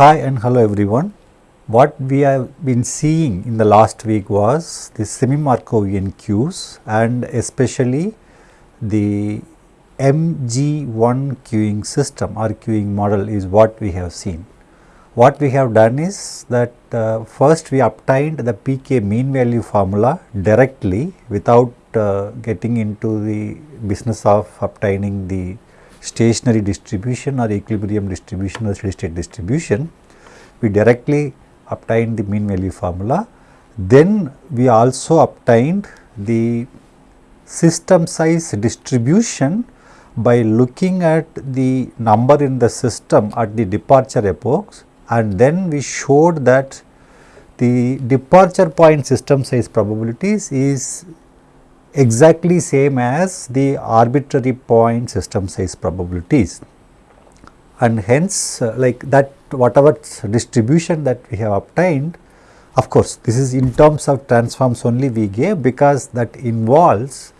Hi and hello everyone. What we have been seeing in the last week was the semi-Markovian queues and especially the MG1 queuing system or queuing model is what we have seen. What we have done is that uh, first we obtained the pk mean value formula directly without uh, getting into the business of obtaining the stationary distribution or equilibrium distribution or steady state distribution. We directly obtained the mean value formula. Then we also obtained the system size distribution by looking at the number in the system at the departure epochs and then we showed that the departure point system size probabilities is exactly same as the arbitrary point system size probabilities and hence uh, like that whatever distribution that we have obtained of course this is in terms of transforms only we gave because that involves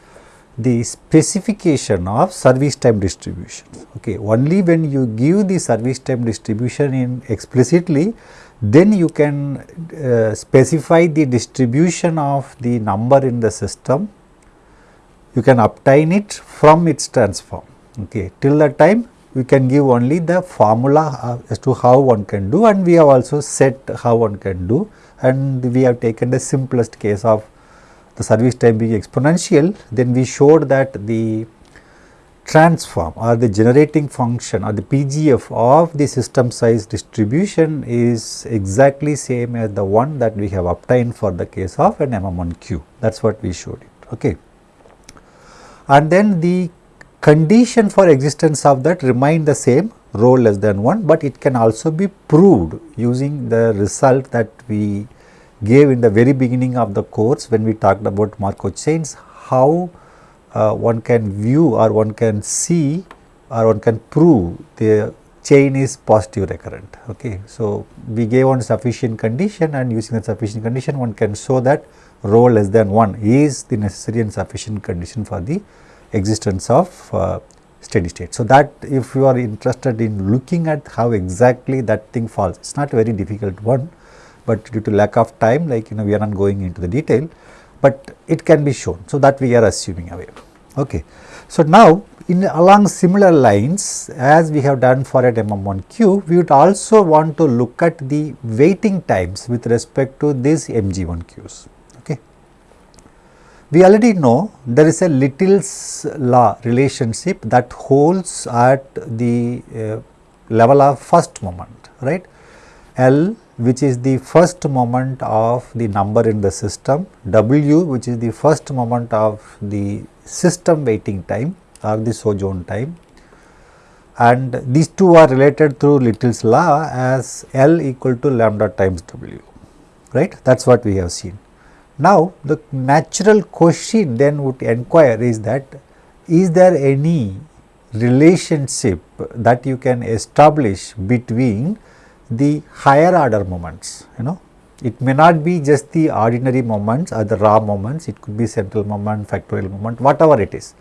the specification of service time distribution. Okay. Only when you give the service time distribution in explicitly, then you can uh, specify the distribution of the number in the system, you can obtain it from its transform. Okay. Till that time we can give only the formula uh, as to how one can do and we have also set how one can do and we have taken the simplest case of the service time being exponential, then we showed that the transform or the generating function or the PGF of the system size distribution is exactly same as the one that we have obtained for the case of an MM1Q. That is what we showed it. Okay. And then the condition for existence of that remain the same rho less than 1, but it can also be proved using the result that we gave in the very beginning of the course when we talked about Markov chains, how uh, one can view or one can see or one can prove the chain is positive recurrent. Okay. So, we gave one sufficient condition and using the sufficient condition one can show that rho less than 1 is the necessary and sufficient condition for the existence of uh, steady state. So, that if you are interested in looking at how exactly that thing falls, it is not a very difficult one but due to lack of time like you know we are not going into the detail, but it can be shown. So, that we are assuming away. Okay. So, now in along similar lines as we have done for at MM1Q, we would also want to look at the waiting times with respect to these MG1Qs. Okay. We already know there is a Little's law relationship that holds at the uh, level of first moment, right. L which is the first moment of the number in the system, W which is the first moment of the system waiting time or the sojourn time and these two are related through Little's law as L equal to lambda times W, right. That is what we have seen. Now, the natural question then would inquire is that is there any relationship that you can establish between the higher order moments, you know. It may not be just the ordinary moments or the raw moments, it could be central moment, factorial moment, whatever it is.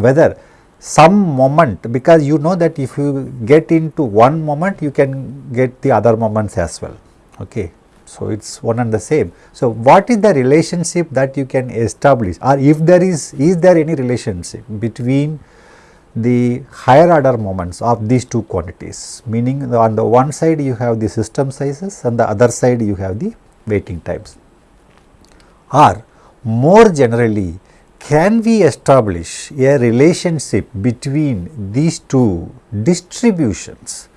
Whether some moment, because you know that if you get into one moment, you can get the other moments as well. Okay. So, it is one and the same. So, what is the relationship that you can establish or if there is, is there any relationship between the higher order moments of these two quantities meaning on the one side you have the system sizes and the other side you have the waiting times or more generally can we establish a relationship between these two distributions?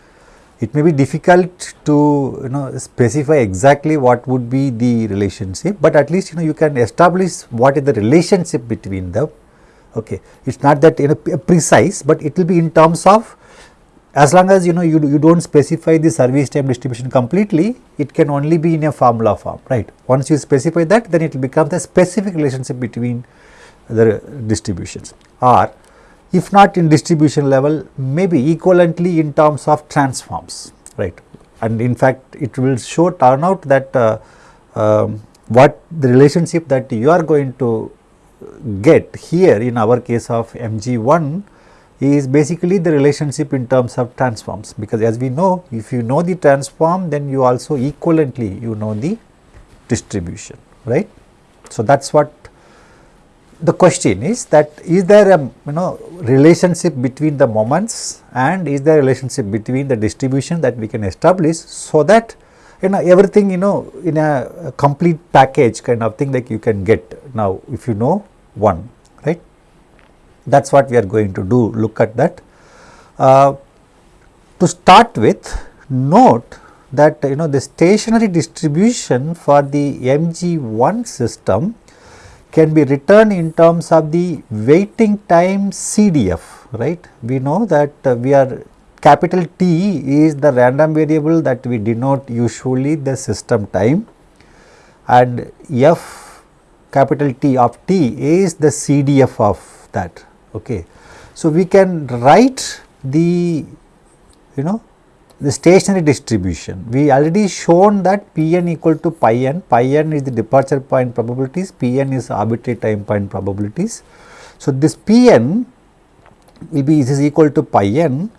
It may be difficult to you know specify exactly what would be the relationship but at least you know you can establish what is the relationship between them. Okay. It is not that you know precise but it will be in terms of as long as you know you, you do not specify the service time distribution completely it can only be in a formula form right? Once you specify that then it will become the specific relationship between the distributions. Or if not in distribution level maybe equivalently in terms of transforms right? And in fact it will show turn out that uh, um, what the relationship that you are going to get here in our case of MG1 is basically the relationship in terms of transforms. Because as we know if you know the transform then you also equivalently you know the distribution right. So, that is what the question is that is there a you know relationship between the moments and is there a relationship between the distribution that we can establish so that you know everything you know in a complete package kind of thing like you can get now if you know one right that is what we are going to do look at that. Uh, to start with note that you know the stationary distribution for the MG1 system can be written in terms of the waiting time CDF right. We know that uh, we are capital T is the random variable that we denote usually the system time and F capital T of T is the CDF of that Okay. So, we can write the you know the stationary distribution. We already shown that Pn equal to pi n, pi n is the departure point probabilities, Pn is arbitrary time point probabilities. So, this Pn will be is equal to pi n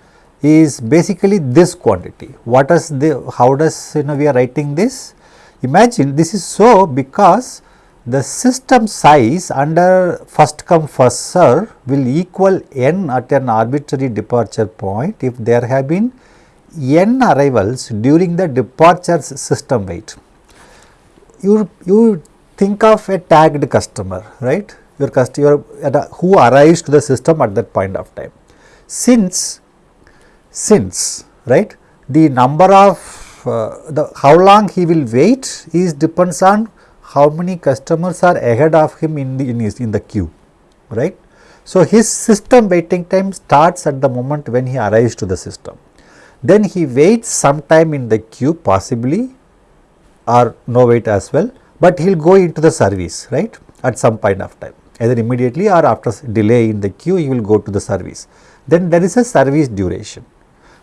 is basically this quantity. What does the how does you know we are writing this? Imagine this is so because the system size under first come first serve will equal n at an arbitrary departure point if there have been n arrivals during the departures system wait. You, you think of a tagged customer, right? Your customer who arrives to the system at that point of time. Since, since, right, the number of uh, the how long he will wait is depends on how many customers are ahead of him in the in, his, in the queue right. So, his system waiting time starts at the moment when he arrives to the system. Then he waits some time in the queue possibly or no wait as well, but he will go into the service right at some point of time either immediately or after delay in the queue he will go to the service. Then there is a service duration.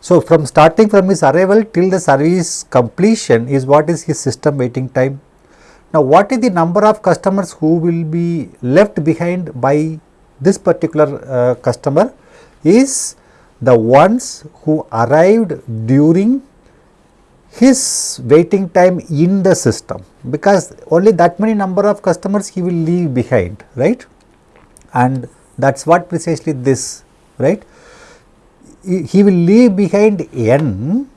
So, from starting from his arrival till the service completion is what is his system waiting time now, what is the number of customers who will be left behind by this particular uh, customer is the ones who arrived during his waiting time in the system because only that many number of customers he will leave behind right? And that is what precisely this right? He will leave behind n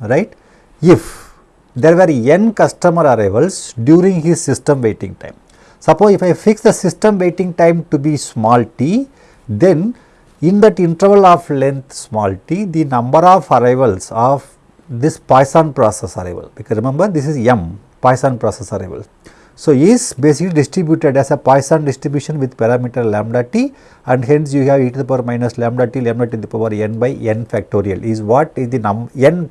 right? If there were n customer arrivals during his system waiting time. Suppose if I fix the system waiting time to be small t, then in that interval of length small t, the number of arrivals of this Poisson process arrival, because remember this is m Poisson process arrival. So, is basically distributed as a Poisson distribution with parameter lambda t and hence you have e to the power minus lambda t lambda t to the power n by n factorial is what is the num n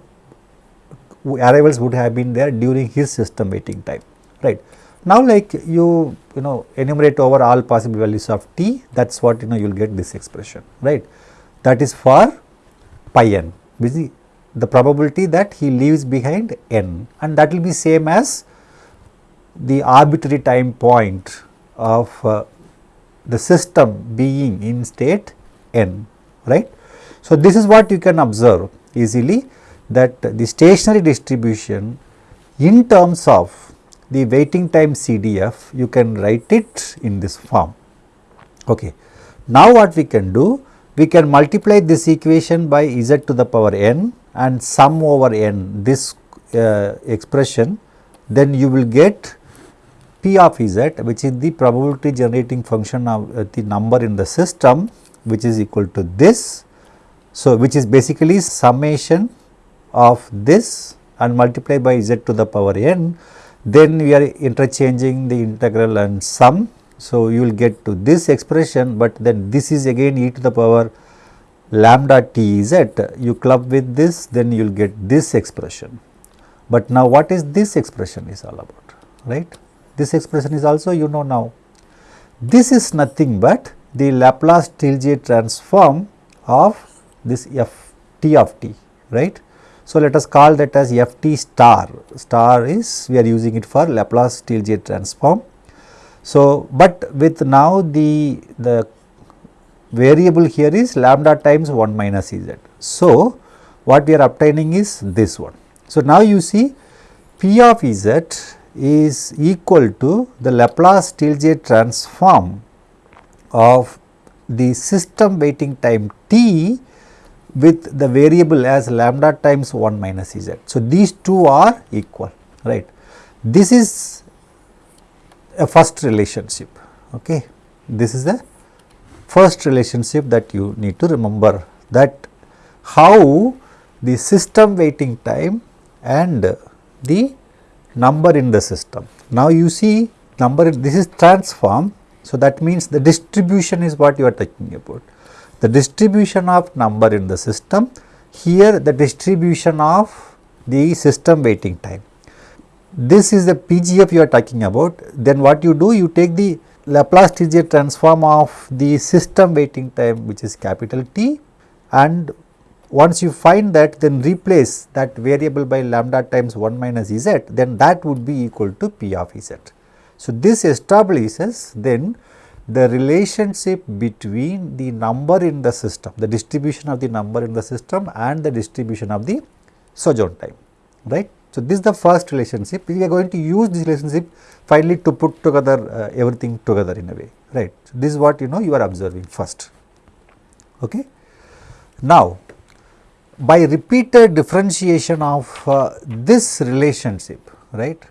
arrivals would have been there during his system waiting time right. Now like you you know enumerate over all possible values of t that is what you know you will get this expression right that is for pi n which is the probability that he leaves behind n and that will be same as the arbitrary time point of uh, the system being in state n right. So, this is what you can observe easily that the stationary distribution in terms of the waiting time CDF you can write it in this form. Okay. Now what we can do? We can multiply this equation by z to the power n and sum over n this uh, expression then you will get p of z which is the probability generating function of uh, the number in the system which is equal to this. So, which is basically summation of this and multiply by z to the power n, then we are interchanging the integral and sum. So, you will get to this expression, but then this is again e to the power lambda t z. You club with this, then you will get this expression. But now, what is this expression is all about, right? This expression is also you know now. This is nothing but the Laplace Stieltjes transform of this f t of t, right? So, let us call that as f t star, star is we are using it for Laplace Stieltjes transform. So, but with now the, the variable here is lambda times 1 minus z. So, what we are obtaining is this one. So, now you see P of z is equal to the Laplace Stieltjes transform of the system waiting time t with the variable as lambda times 1 minus z. So, these two are equal right. This is a first relationship okay. This is the first relationship that you need to remember that how the system waiting time and the number in the system. Now, you see number this is transform. So, that means the distribution is what you are talking about. The distribution of number in the system here the distribution of the system waiting time. This is the PGF you are talking about then what you do you take the Laplace Stieltjes transform of the system waiting time which is capital T and once you find that then replace that variable by lambda times 1 minus z then that would be equal to p of z. So, this establishes then the relationship between the number in the system, the distribution of the number in the system and the distribution of the sojourn time, right. So, this is the first relationship, we are going to use this relationship finally to put together uh, everything together in a way, right. So, this is what you know you are observing first, okay. Now, by repeated differentiation of uh, this relationship, right,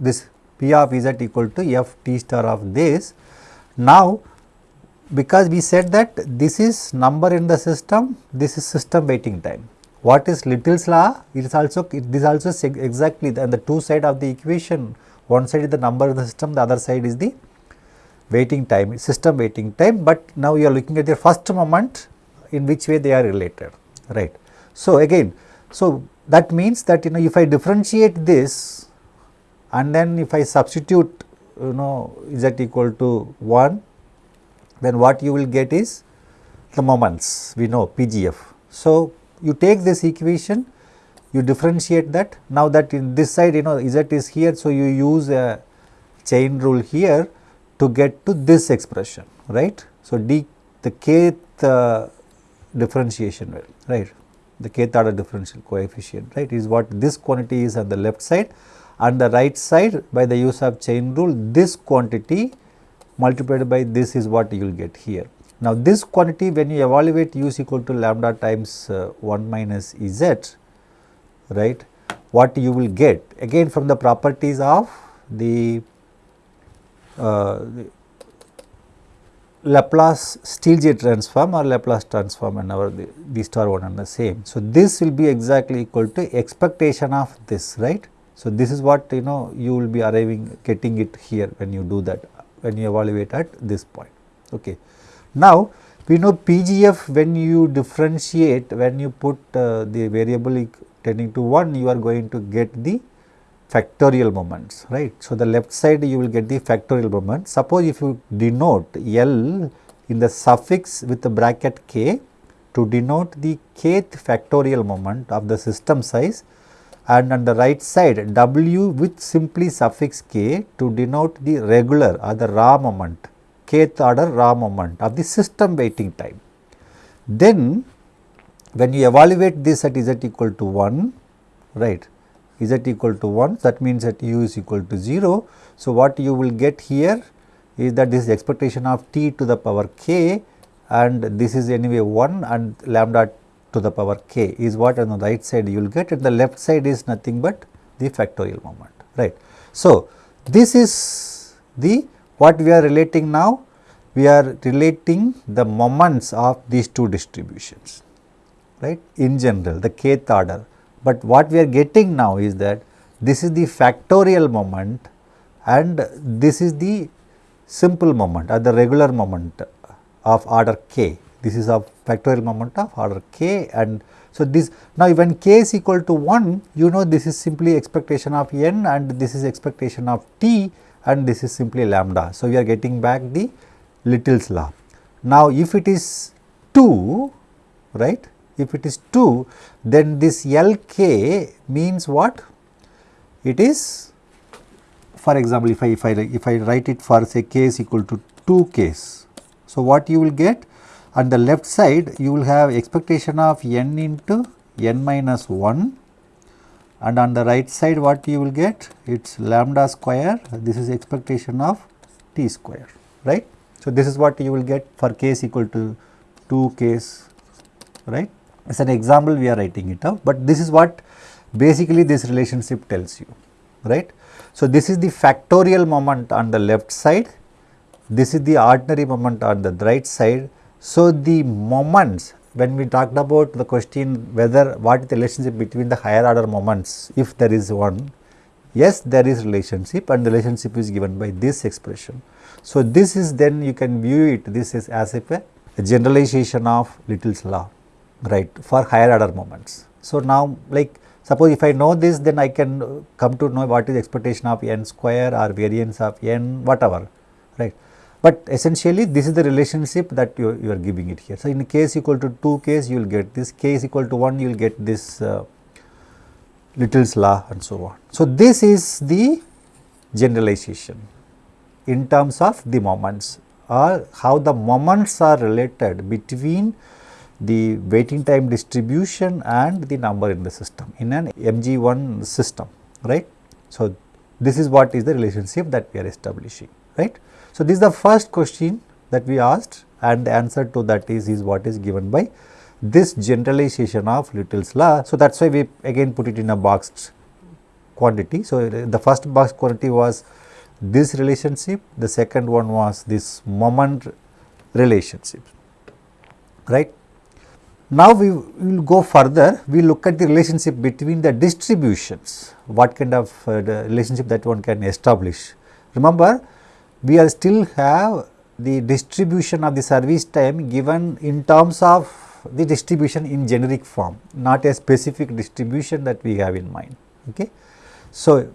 this P of z equal to f t star of this. Now, because we said that this is number in the system, this is system waiting time. What is Little's law? It is also it is also exactly the, the two side of the equation. One side is the number in the system, the other side is the waiting time, system waiting time. But now you are looking at the first moment in which way they are related, right. So, again, so that means that you know if I differentiate this and then if I substitute you know z equal to 1 then what you will get is the moments we know PGF. So, you take this equation you differentiate that now that in this side you know z is here. So, you use a chain rule here to get to this expression right. So, d the kth uh, differentiation right the kth order differential coefficient right is what this quantity is on the left side and the right side by the use of chain rule this quantity multiplied by this is what you will get here. Now, this quantity when you evaluate u is equal to lambda times uh, 1 minus z right what you will get again from the properties of the, uh, the Laplace Stieltjes transform or Laplace transform and our the, these are one and the same. So, this will be exactly equal to expectation of this right. So, this is what you know you will be arriving getting it here when you do that when you evaluate at this point. Okay. Now, we know PGF when you differentiate when you put uh, the variable tending to 1 you are going to get the factorial moments right. So, the left side you will get the factorial moment. Suppose if you denote L in the suffix with the bracket k to denote the kth factorial moment of the system size and on the right side W with simply suffix k to denote the regular or the raw moment kth order raw moment of the system waiting time. Then when you evaluate this at z equal to 1 right z equal to 1 that means that u is equal to 0. So, what you will get here is that this is expectation of t to the power k and this is anyway 1 and lambda to the power k is what on the right side you will get and the left side is nothing but the factorial moment right. So, this is the what we are relating now we are relating the moments of these two distributions right in general the kth order but what we are getting now is that this is the factorial moment and this is the simple moment or the regular moment of order k. This is a factorial moment of order k and so this now when k is equal to 1 you know this is simply expectation of n and this is expectation of t and this is simply lambda. So, we are getting back the Little's law. Now, if it is 2 right if it is 2 then this Lk means what? It is for example, if I if I if I write it for say k is equal to 2 k's. So, what you will get? On the left side you will have expectation of n into n minus 1 and on the right side what you will get it is lambda square this is expectation of t square right. So, this is what you will get for case equal to 2 case right. as an example we are writing it out, but this is what basically this relationship tells you right. So, this is the factorial moment on the left side, this is the ordinary moment on the right side. So, the moments when we talked about the question whether what is the relationship between the higher order moments if there is one, yes there is relationship and the relationship is given by this expression. So, this is then you can view it this is as if a, a generalization of Little's law right for higher order moments. So, now like suppose if I know this then I can come to know what is expectation of n square or variance of n whatever right. But essentially this is the relationship that you, you are giving it here. So, in case equal to 2 case you will get this, case equal to 1 you will get this uh, Little's law and so on. So, this is the generalization in terms of the moments or how the moments are related between the waiting time distribution and the number in the system in an MG1 system right. So, this is what is the relationship that we are establishing right. So, this is the first question that we asked and the answer to that is, is what is given by this generalization of Little's law. So, that is why we again put it in a boxed quantity. So, the first box quantity was this relationship, the second one was this moment relationship, right. Now, we will go further, we look at the relationship between the distributions, what kind of uh, relationship that one can establish. Remember, we are still have the distribution of the service time given in terms of the distribution in generic form, not a specific distribution that we have in mind. Okay. So,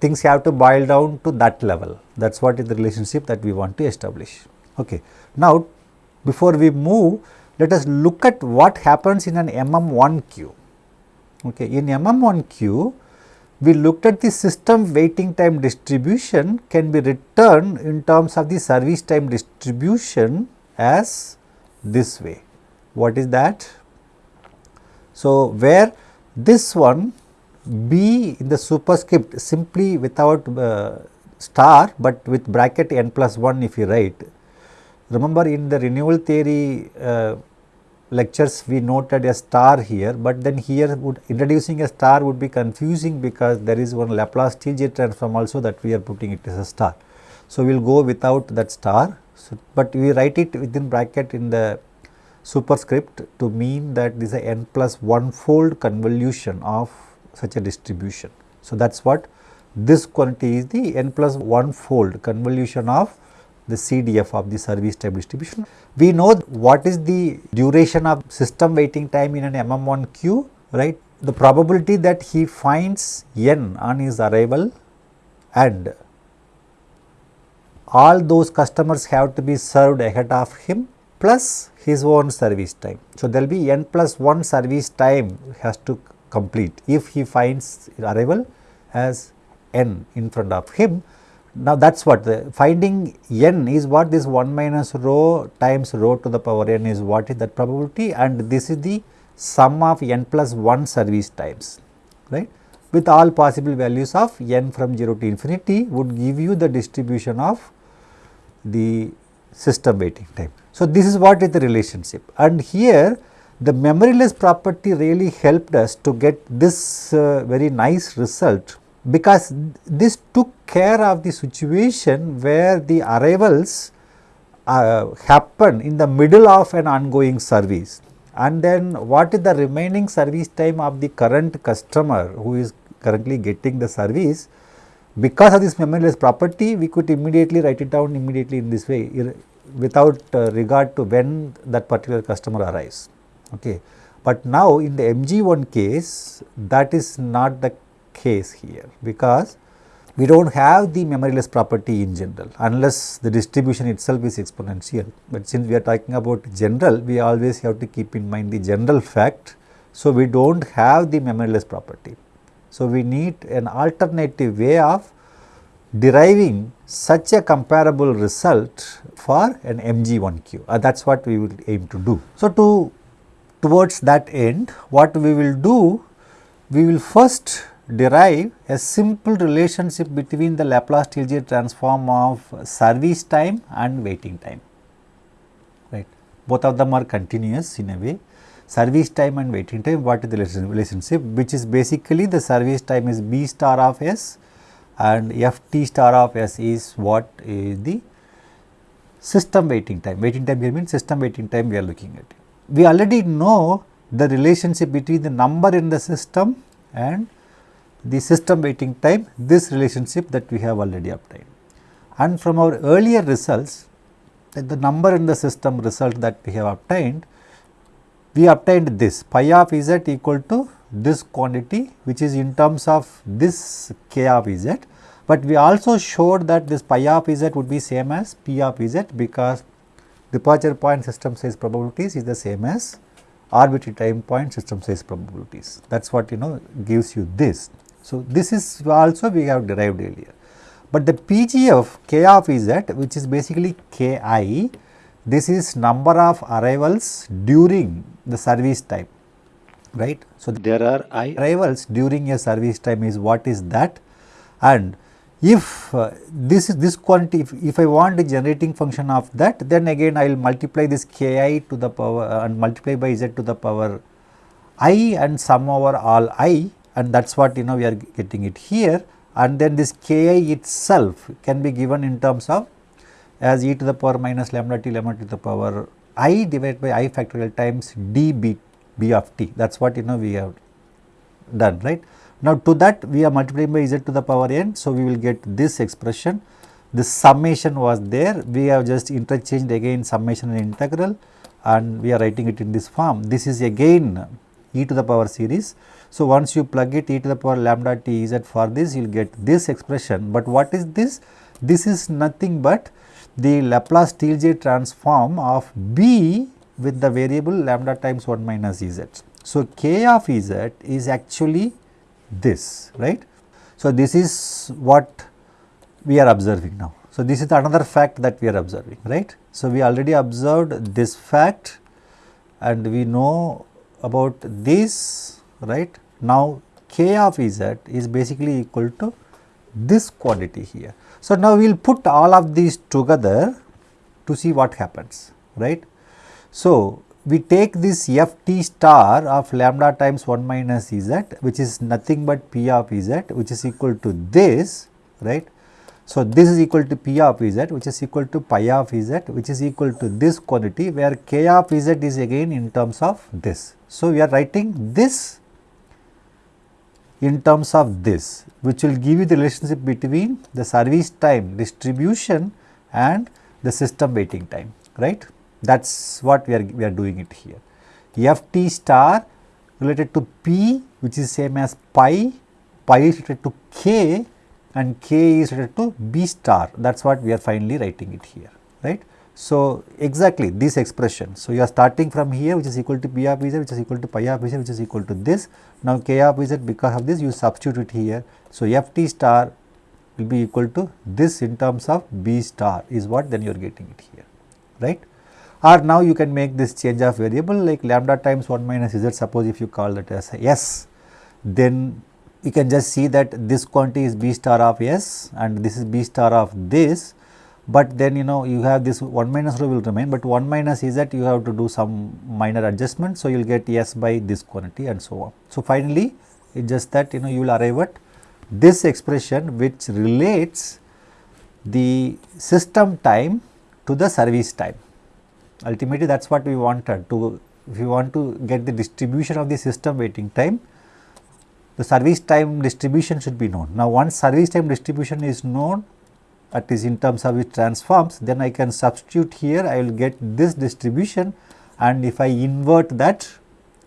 things have to boil down to that level that is what is the relationship that we want to establish. Okay. Now, before we move let us look at what happens in an MM1 queue. Okay. In MM1 queue we looked at the system waiting time distribution can be written in terms of the service time distribution as this way. What is that? So, where this one B in the superscript simply without uh, star, but with bracket n plus 1 if you write. Remember in the renewal theory uh, lectures we noted a star here, but then here would introducing a star would be confusing because there is one Laplace Stieltjes transform also that we are putting it as a star. So, we will go without that star, so, but we write it within bracket in the superscript to mean that this is a n plus 1 fold convolution of such a distribution. So, that is what this quantity is the n plus 1 fold convolution of the CDF of the service time distribution. We know what is the duration of system waiting time in an MM1 queue, right. The probability that he finds n on his arrival and all those customers have to be served ahead of him plus his own service time. So, there will be n plus 1 service time has to complete if he finds arrival as n in front of him now, that is what the finding n is what this 1 minus rho times rho to the power n is what is that probability and this is the sum of n plus 1 service times right with all possible values of n from 0 to infinity would give you the distribution of the system waiting time. So, this is what is the relationship and here the memoryless property really helped us to get this uh, very nice result because this took care of the situation where the arrivals uh, happen in the middle of an ongoing service. And then what is the remaining service time of the current customer who is currently getting the service? Because of this memoryless property we could immediately write it down immediately in this way without uh, regard to when that particular customer arrives. Okay. But now in the mg1 case that is not the case here because we do not have the memoryless property in general unless the distribution itself is exponential. But since we are talking about general, we always have to keep in mind the general fact. So, we do not have the memoryless property. So, we need an alternative way of deriving such a comparable result for an MG1Q. Uh, that is what we will aim to do. So, to towards that end what we will do, we will first derive a simple relationship between the Laplace Stieltjes transform of service time and waiting time, right. Both of them are continuous in a way. Service time and waiting time, what is the relationship, which is basically the service time is B star of S and F t star of S is what is the system waiting time. Waiting time here means system waiting time we are looking at. We already know the relationship between the number in the system and the system waiting time, this relationship that we have already obtained. And from our earlier results, that the number in the system result that we have obtained, we obtained this pi of z equal to this quantity which is in terms of this k of z, but we also showed that this pi of z would be same as p of z because departure point system size probabilities is the same as arbitrary time point system size probabilities. That is what you know gives you this. So, this is also we have derived earlier. But the PG of k of z which is basically k i, this is number of arrivals during the service time, right. So, there are i arrivals during a service time is what is that and if uh, this is this quantity if, if, I want the generating function of that then again I will multiply this k i to the power uh, and multiply by z to the power i and sum over all i and that is what you know we are getting it here. And then this k i itself can be given in terms of as e to the power minus lambda t lambda to the power i divided by i factorial times d b, b of t. That is what you know we have done right. Now to that we are multiplying by z to the power n. So we will get this expression. The summation was there. We have just interchanged again summation and integral and we are writing it in this form. This is again e to the power series so, once you plug it e to the power lambda t z for this you will get this expression, but what is this? This is nothing but the Laplace Stieltjes transform of b with the variable lambda times 1 minus z. So, k of z is actually this right. So, this is what we are observing now. So, this is another fact that we are observing right. So, we already observed this fact and we know about this right. Now, k of z is basically equal to this quantity here. So, now we will put all of these together to see what happens right. So, we take this f t star of lambda times 1 minus z which is nothing but p of z which is equal to this right. So, this is equal to p of z which is equal to pi of z which is equal to this quantity where k of z is again in terms of this. So, we are writing this in terms of this which will give you the relationship between the service time distribution and the system waiting time right that is what we are we are doing it here. F t star related to p which is same as pi, pi is related to k and k is related to b star that is what we are finally writing it here right. So, exactly this expression. So, you are starting from here which is equal to p of z which is equal to pi of z which is equal to this. Now, k of z because of this you substitute it here. So, f t star will be equal to this in terms of b star is what then you are getting it here right. Or now you can make this change of variable like lambda times 1 minus z suppose if you call that as s then you can just see that this quantity is b star of s and this is b star of this but then you know you have this 1 minus rho will remain, but 1 minus is that you have to do some minor adjustment. So, you will get S by this quantity and so on. So, finally, it just that you know you will arrive at this expression which relates the system time to the service time. Ultimately, that is what we wanted to if you want to get the distribution of the system waiting time, the service time distribution should be known. Now, once service time distribution is known, that is in terms of its transforms then I can substitute here I will get this distribution and if I invert that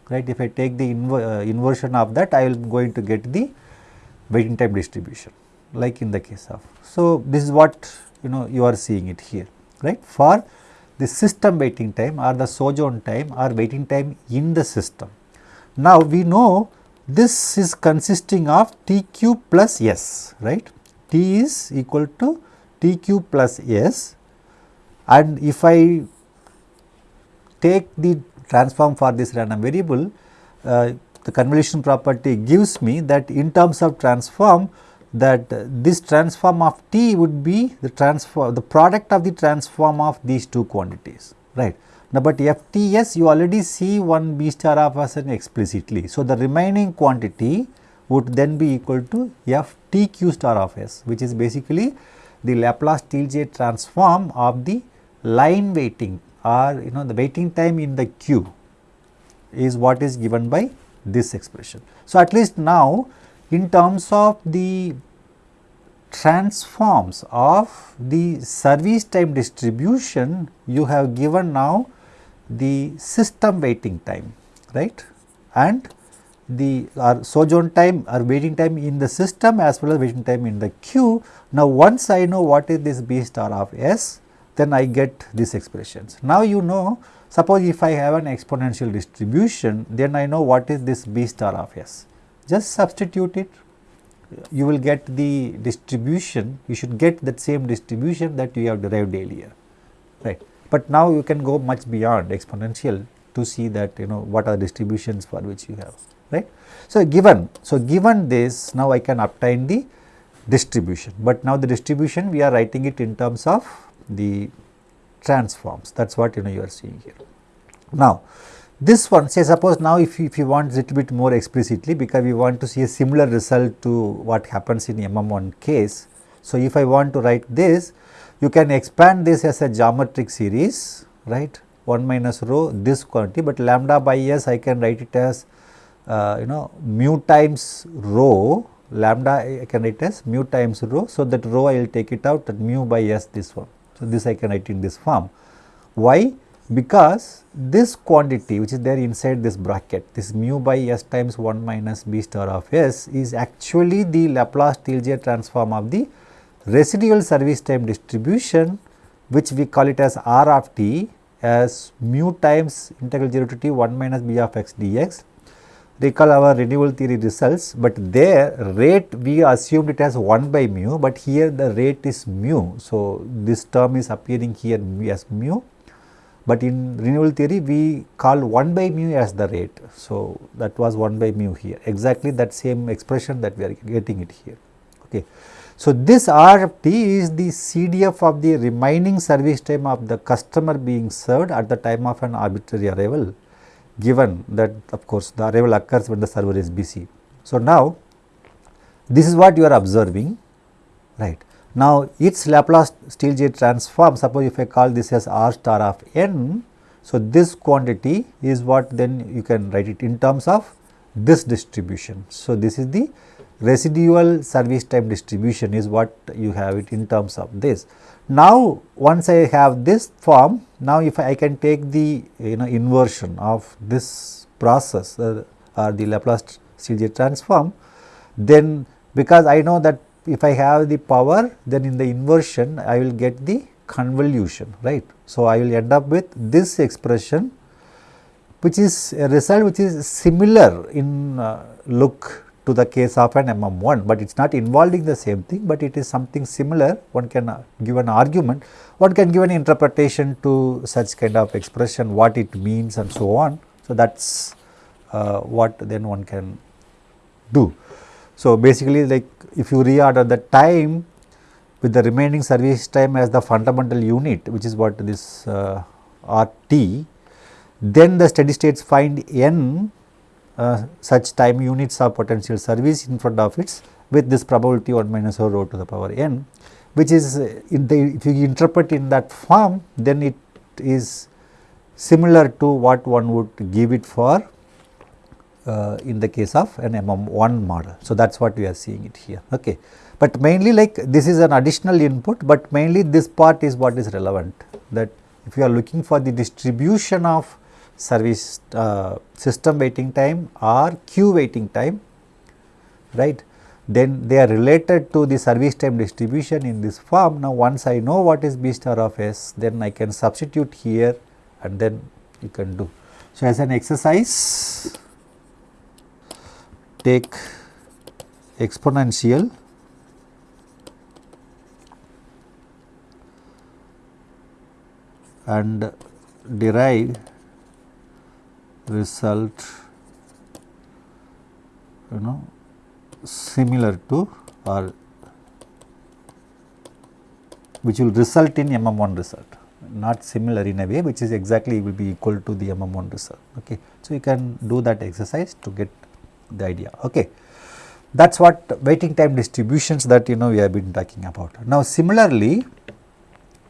right if I take the inver uh, inversion of that I will going to get the waiting time distribution like in the case of. So, this is what you know you are seeing it here right for the system waiting time or the sojourn time or waiting time in the system. Now, we know this is consisting of T q plus S right t is equal to t q plus s and if I take the transform for this random variable, uh, the convolution property gives me that in terms of transform that uh, this transform of t would be the transform the product of the transform of these two quantities right. Now, but FTS you already see one B star of s explicitly. So, the remaining quantity would then be equal to FTQ star of s which is basically the Laplace Stieltjes transform of the line waiting or you know the waiting time in the queue is what is given by this expression. So, at least now in terms of the transforms of the service time distribution you have given now the system waiting time right and the our sojourn time or waiting time in the system as well as waiting time in the queue. Now, once I know what is this B star of S then I get these expressions. Now, you know suppose if I have an exponential distribution then I know what is this B star of S. Just substitute it you will get the distribution you should get that same distribution that you have derived earlier right. But now you can go much beyond exponential to see that you know what are distributions for which you have right. So, given so given this now I can obtain the distribution, but now the distribution we are writing it in terms of the transforms that is what you know you are seeing here. Now, this one say suppose now if you, if you want little bit more explicitly because we want to see a similar result to what happens in MM1 case. So, if I want to write this you can expand this as a geometric series right 1 minus rho this quantity, but lambda by s I can write it as uh, you know mu times rho lambda I can write as mu times rho. So, that rho I will take it out that mu by s this one. So, this I can write in this form. Why? Because this quantity which is there inside this bracket, this mu by s times 1 minus b star of s is actually the Laplace Stieltjes transform of the residual service time distribution which we call it as r of t as mu times integral 0 to t 1 minus b of x dx. Recall our renewal theory results, but there rate we assumed it as 1 by mu, but here the rate is mu. So, this term is appearing here as mu but in renewal theory we call 1 by mu as the rate. So, that was 1 by mu here exactly that same expression that we are getting it here. Okay. So, this RT is the CDF of the remaining service time of the customer being served at the time of an arbitrary arrival given that of course, the arrival occurs when the server is busy. So, now this is what you are observing right. Now, its Laplace Stieltjes transform suppose if I call this as r star of n. So, this quantity is what then you can write it in terms of this distribution. So, this is the residual service time distribution is what you have it in terms of this. Now, once I have this form, now if I can take the you know inversion of this process uh, or the Laplace Stieltjes transform, then because I know that if I have the power then in the inversion I will get the convolution right. So, I will end up with this expression which is a result which is similar in uh, look to the case of an MM1, but it is not involving the same thing, but it is something similar one can uh, give an argument, one can give an interpretation to such kind of expression what it means and so on. So, that is uh, what then one can do. So, basically like if you reorder the time with the remaining service time as the fundamental unit which is what this uh, RT, then the steady states find n uh, such time units of potential service in front of it with this probability 1 minus rho to the power n which is uh, the, if you interpret in that form then it is similar to what one would give it for uh, in the case of an MM1 model. So, that is what we are seeing it here. Okay. But mainly like this is an additional input, but mainly this part is what is relevant that if you are looking for the distribution of service uh, system waiting time or queue waiting time, right. Then they are related to the service time distribution in this form. Now, once I know what is B star of S, then I can substitute here and then you can do. So, as an exercise, take exponential and derive result you know similar to or which will result in MM1 result not similar in a way which is exactly will be equal to the MM1 result. Okay. So, you can do that exercise to get the idea. Okay. That is what waiting time distributions that you know we have been talking about. Now, similarly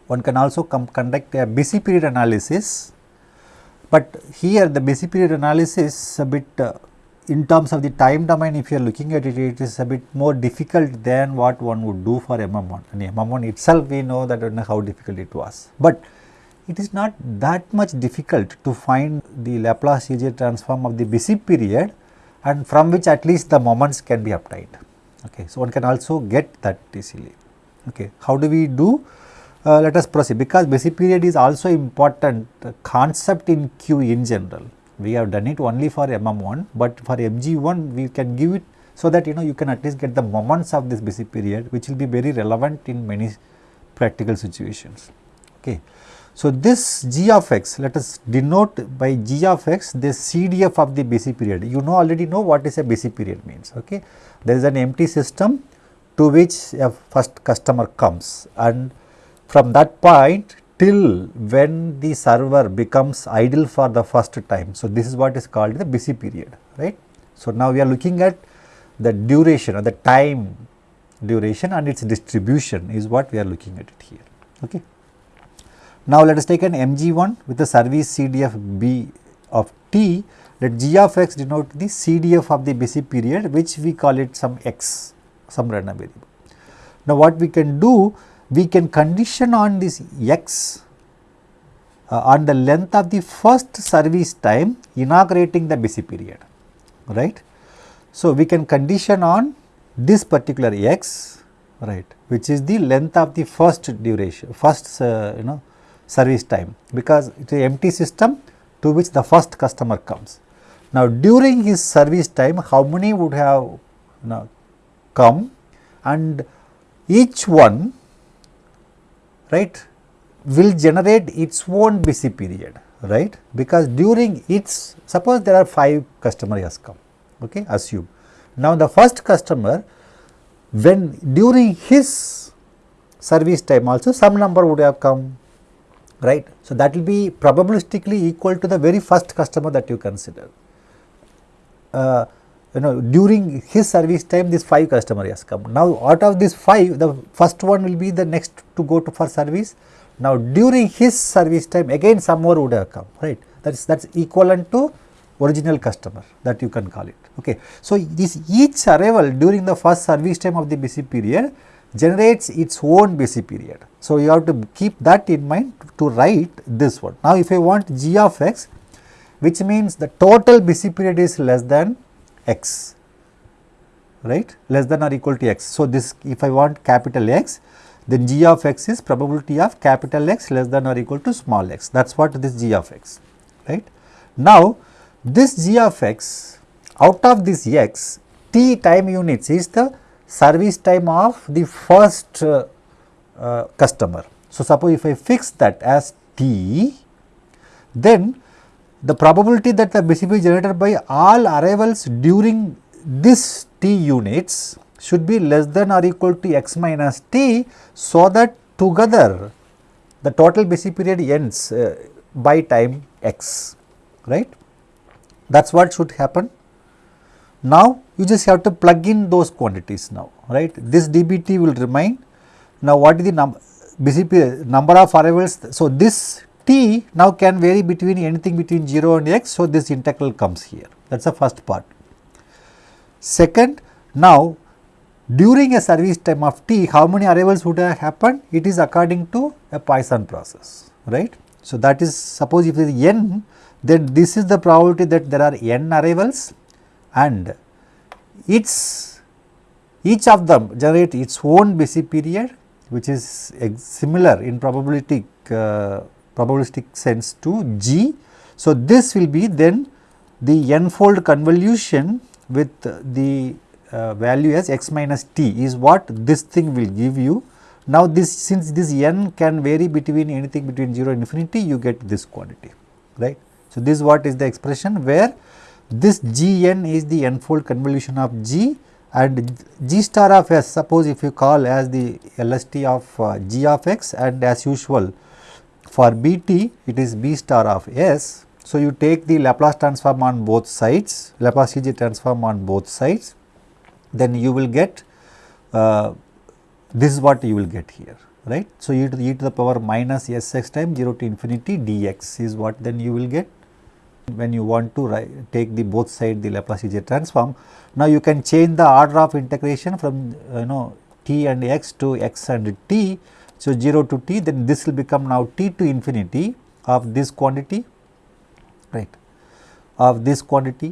one can also conduct a busy period analysis, but here the busy period analysis a bit uh, in terms of the time domain if you are looking at it, it is a bit more difficult than what one would do for MM1 and MM1 itself we know that how difficult it was. But it is not that much difficult to find the Laplace Fourier transform of the busy period and from which at least the moments can be obtained. Okay. So, one can also get that easily. Okay. How do we do? Uh, let us proceed because busy period is also important concept in Q in general. We have done it only for MM1, but for MG1 we can give it so that you know you can at least get the moments of this busy period which will be very relevant in many practical situations. Okay. So, this g of x let us denote by g of x the CDF of the busy period. You know already know what is a busy period means. Okay. There is an empty system to which a first customer comes and from that point till when the server becomes idle for the first time. So, this is what is called the busy period right. So, now we are looking at the duration or the time duration and its distribution is what we are looking at it here. Okay. Now, let us take an MG1 with the service CDF B of t let g of x denote the CDF of the busy period which we call it some x some random variable. Now, what we can do we can condition on this x uh, on the length of the first service time inaugurating the busy period right. So, we can condition on this particular x right which is the length of the first duration first uh, you know service time because it is an empty system to which the first customer comes. Now, during his service time how many would have you know, come and each one right will generate its own busy period right because during its suppose there are 5 customer has come okay assume. Now, the first customer when during his service time also some number would have come right. So, that will be probabilistically equal to the very first customer that you consider. Uh, you know during his service time this 5 customer has come. Now, out of this 5 the first one will be the next to go to for service. Now, during his service time again some more would have come right that is that is equivalent to original customer that you can call it. Okay. So, this each arrival during the first service time of the busy period generates its own busy period. So, you have to keep that in mind to write this one. Now, if I want g of x which means the total busy period is less than x right less than or equal to x. So, this if I want capital X then g of x is probability of capital X less than or equal to small x that is what this g of x right. Now, this g of x out of this x t time units is the service time of the first uh, uh, customer. So, suppose if I fix that as T, then the probability that the BCP generated by all arrivals during this T units should be less than or equal to x minus T, so that together the total busy period ends uh, by time x, right. That is what should happen. Now, you just have to plug in those quantities now, right. This dBT will remain. Now, what is the num BCP number of arrivals? So, this t now can vary between anything between 0 and x. So, this integral comes here that is the first part. Second, now during a service time of t how many arrivals would have happened? It is according to a Poisson process right. So, that is suppose if it is n then this is the probability that there are n arrivals and its each of them generate its own busy period which is similar in probabilistic uh, probabilistic sense to G. So, this will be then the n-fold convolution with the uh, value as x minus t is what this thing will give you. Now, this since this n can vary between anything between 0 and infinity you get this quantity right. So, this is what is the expression where this g n is the n-fold convolution of g and g star of s suppose if you call as the LST of uh, g of x and as usual for bt it is b star of s. So, you take the Laplace transform on both sides Laplace Stieltjes transform on both sides then you will get uh, this is what you will get here right. So, e to the e to the power minus s x times 0 to infinity dx is what then you will get when you want to write, take the both side the Laplace transform. Now, you can change the order of integration from you know t and x to x and t. So, 0 to t then this will become now t to infinity of this quantity right of this quantity.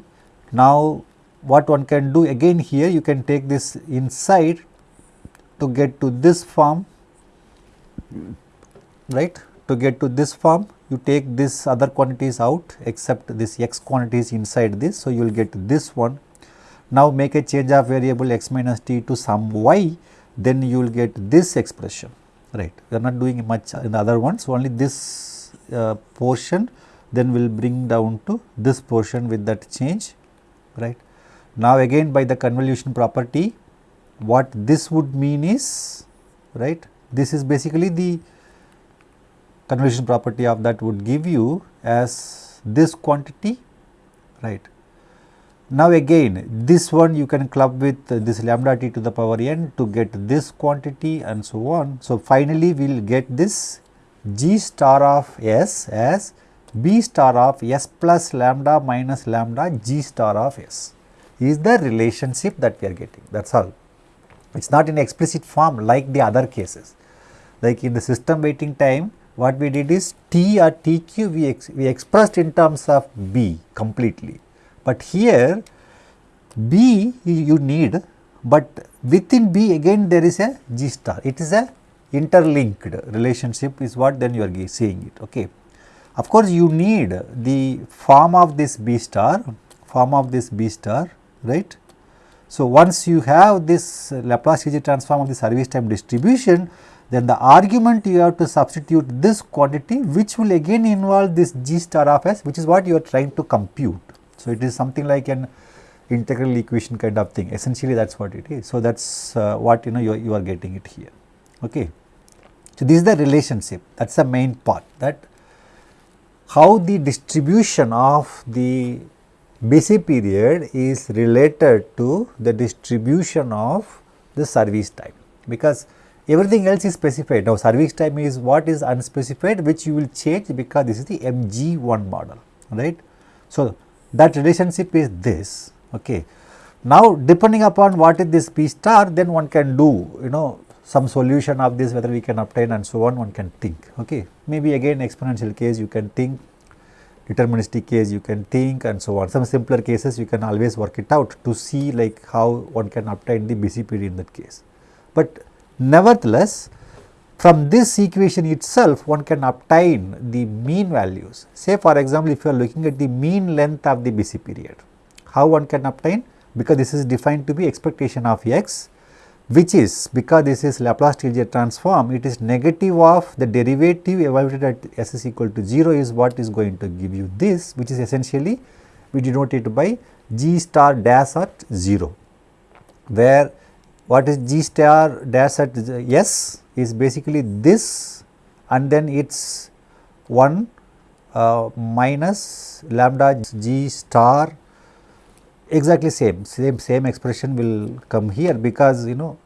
Now, what one can do again here you can take this inside to get to this form right to get to this form you take this other quantities out except this x quantities inside this. So, you will get this one. Now, make a change of variable x minus t to some y then you will get this expression right. We are not doing much in the other ones only this uh, portion then we will bring down to this portion with that change right. Now, again by the convolution property what this would mean is right this is basically the convolution property of that would give you as this quantity right. Now again this one you can club with this lambda t to the power n to get this quantity and so on. So finally we will get this g star of s as b star of s plus lambda minus lambda g star of s is the relationship that we are getting that is all. It is not in explicit form like the other cases like in the system waiting time what we did is T or TQ we, ex we expressed in terms of B completely. But here B you need, but within B again there is a G star. It is a interlinked relationship is what then you are seeing it. Okay. Of course, you need the form of this B star, form of this B star, right. So, once you have this Laplace transform of the service time distribution, then the argument you have to substitute this quantity which will again involve this g star of s which is what you are trying to compute. So, it is something like an integral equation kind of thing essentially that is what it is. So, that is uh, what you know you are, you are getting it here. Okay. So, this is the relationship that is the main part that how the distribution of the busy period is related to the distribution of the service time because everything else is specified. Now, service time is what is unspecified which you will change because this is the MG1 model, right. So, that relationship is this. Okay. Now, depending upon what is this P star then one can do you know some solution of this whether we can obtain and so on one can think. Okay. Maybe again exponential case you can think deterministic case you can think and so on. Some simpler cases you can always work it out to see like how one can obtain the BCPD in that case. But Nevertheless, from this equation itself one can obtain the mean values. Say for example, if you are looking at the mean length of the busy period, how one can obtain? Because this is defined to be expectation of x which is because this is Laplace Stieltjes transform it is negative of the derivative evaluated at s is equal to 0 is what is going to give you this which is essentially we denote it by g star dash at 0 where what is g star dash at s is basically this and then its 1 uh, minus lambda g star exactly same same same expression will come here because you know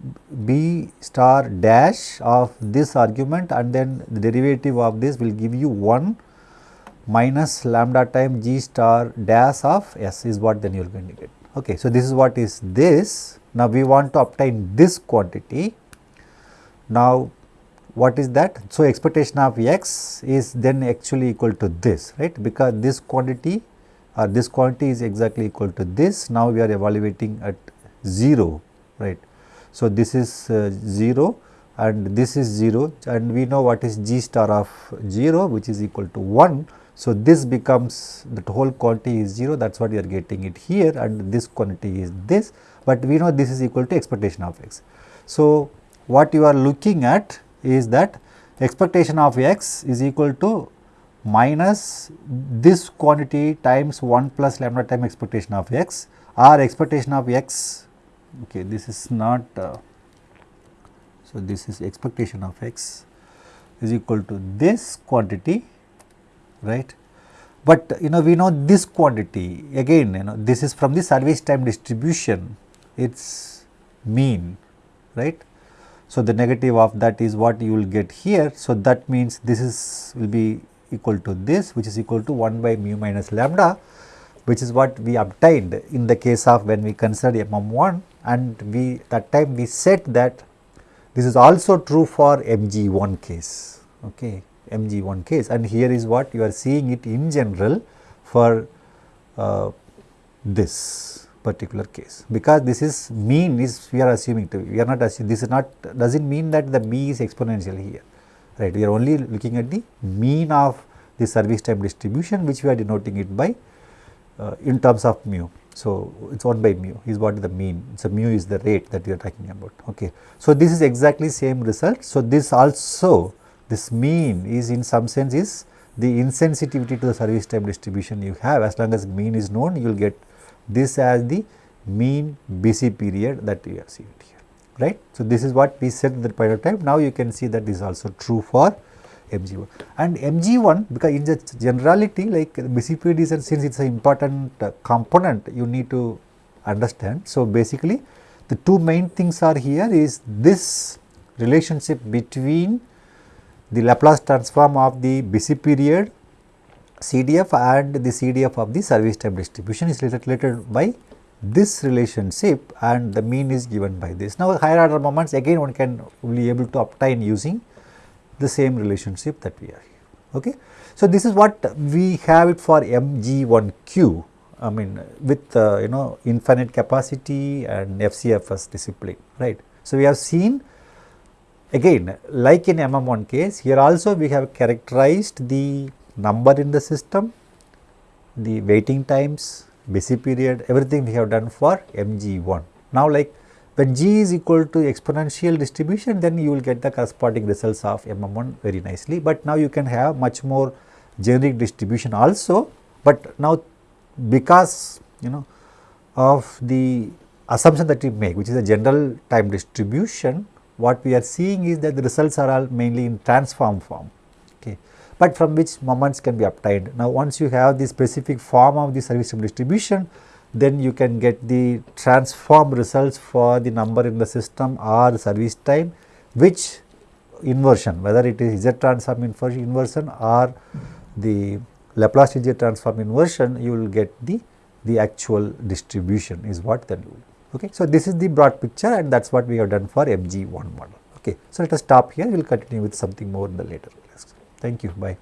b star dash of this argument and then the derivative of this will give you 1 minus lambda time g star dash of s is what then you to get. Okay. So, this is what is this. Now, we want to obtain this quantity. Now, what is that? So, expectation of x is then actually equal to this right because this quantity or this quantity is exactly equal to this. Now, we are evaluating at 0 right. So, this is uh, 0 and this is 0 and we know what is g star of 0 which is equal to 1 so, this becomes the whole quantity is 0 that is what you are getting it here and this quantity is this, but we know this is equal to expectation of x. So, what you are looking at is that expectation of x is equal to minus this quantity times 1 plus lambda time expectation of x. Or expectation of x okay this is not uh, so this is expectation of x is equal to this quantity right? But you know we know this quantity again you know this is from the service time distribution its mean right so the negative of that is what you will get here. So that means this is will be equal to this which is equal to 1 by mu minus lambda which is what we obtained in the case of when we considered MM1 and we that time we said that this is also true for MG1 case okay MG1 case. And here is what you are seeing it in general for uh, this particular case because this is mean is we are assuming to we are not assuming this is not does not mean that the me is exponential here right we are only looking at the mean of the service time distribution which we are denoting it by uh, in terms of mu. So, it is 1 by mu is what is the mean. So, mu is the rate that we are talking about. Okay. So, this is exactly same result. So, this also this mean is in some sense is the insensitivity to the service time distribution you have as long as mean is known you will get this as the mean busy period that we have seen here right. So, this is what we said the point of time now you can see that this is also true for MG1 and MG1 because in the generality like busy period is since it is an important uh, component you need to understand. So, basically the two main things are here is this relationship between the Laplace transform of the BC period CDF and the CDF of the service time distribution is related by this relationship and the mean is given by this. Now, higher order moments again one can be able to obtain using the same relationship that we are here. Okay. So, this is what we have it for MG1Q I mean with uh, you know infinite capacity and FCFS discipline right. So, we have seen again like in MM1 case here also we have characterized the number in the system, the waiting times, busy period everything we have done for MG1. Now like when g is equal to exponential distribution then you will get the corresponding results of MM1 very nicely, but now you can have much more generic distribution also, but now because you know of the assumption that we make which is a general time distribution what we are seeing is that the results are all mainly in transform form. Okay but from which moments can be obtained now once you have the specific form of the service time distribution then you can get the transform results for the number in the system or service time which inversion whether it is Z transform inversion or the Laplace Transform transform inversion you will get the the actual distribution is what then you will. Okay. So, this is the broad picture and that is what we have done for MG1 model. Okay. So, let us stop here we will continue with something more in the later. Thank you. Bye.